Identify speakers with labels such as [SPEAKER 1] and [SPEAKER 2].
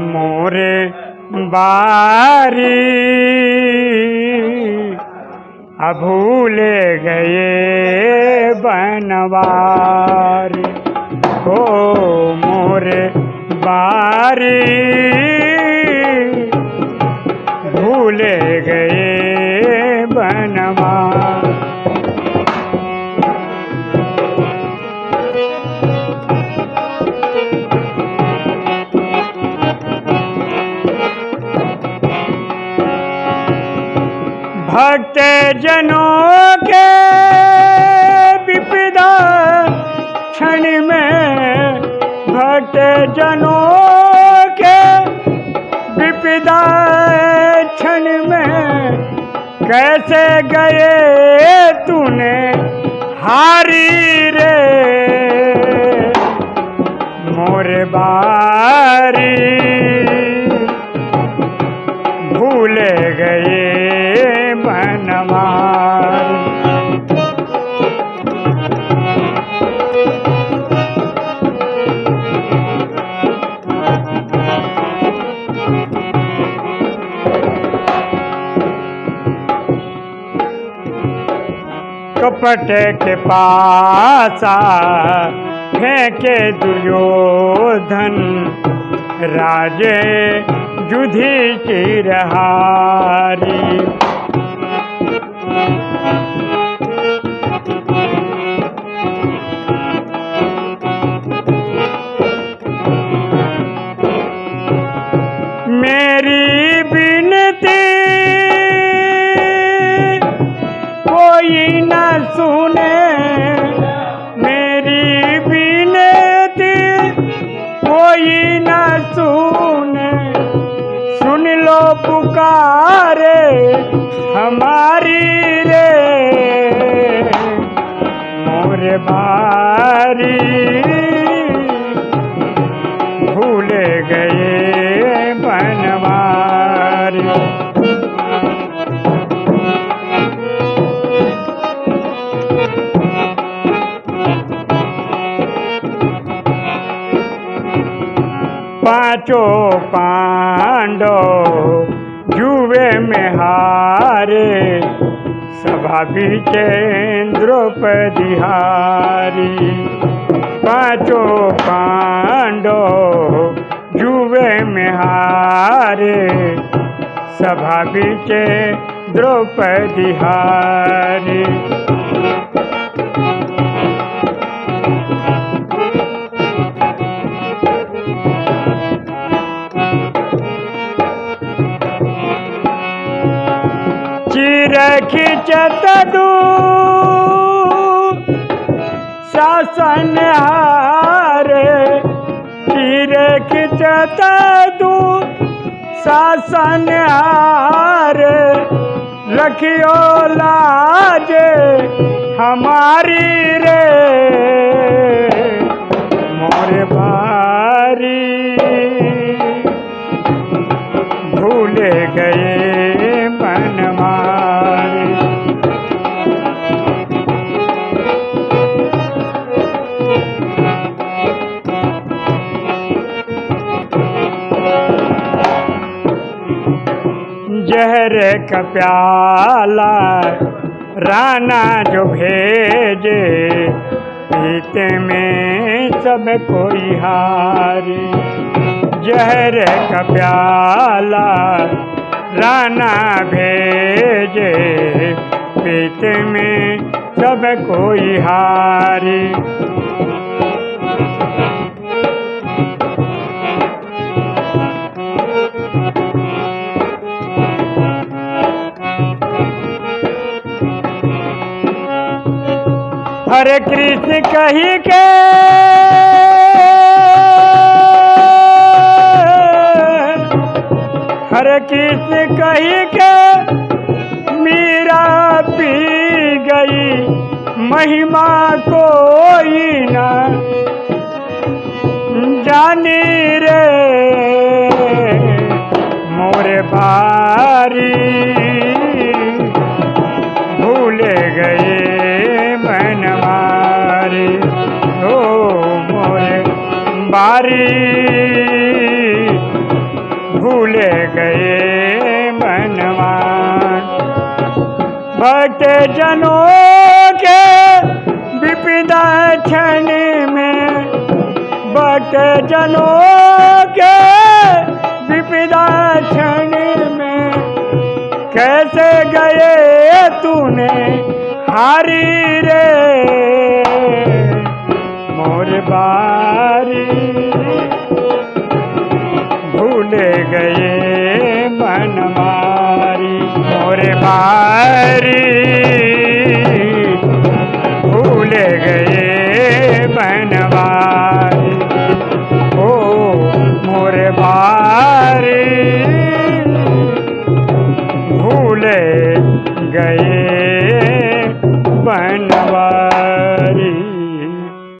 [SPEAKER 1] मोरे बारी अब भूले गए बनवारी। ओ मोरे बारी भूले गए बनवारी। भक्त जनों के विपदा क्षण में भक्त जनों के विपदा क्षण में कैसे गए तूने हारी रे? मोरे बारी कपट के पासा फेंके दुर्योधन। राजे जुधी की रहारी। पुकारे हमारी रे। मोरे बारी भूले गए बनवारी। पाँचों पांडव जुए में हारे सभा द्रौपदी हारी पाँचों पांडो जुए में हारे सभा द्रौपदी हारी दू शासन हारे चिर खिचत दू शासन हारे, रखियो लाजे हमारी रे। मोरे बारी, भूले गए जहर का प्याला राना जो भेजे, पीते में सब कोई हारी। जहर का प्याला राना भेजे, पीते में सब कोई हारी। हरे कृष्ण कही के। हरे कृष्ण कही के। मीरा पी गई, महिमा कोई ना। जानी रे, मोरे बारी। बारी भूल गए मनवान। भक्त जनों के विपदा क्षण में भक्त जनों के विपदा क्षण में कैसे गए तूने हारी रे? मोर बारी हमारी भूल गए बनवारी ओ मोरे बा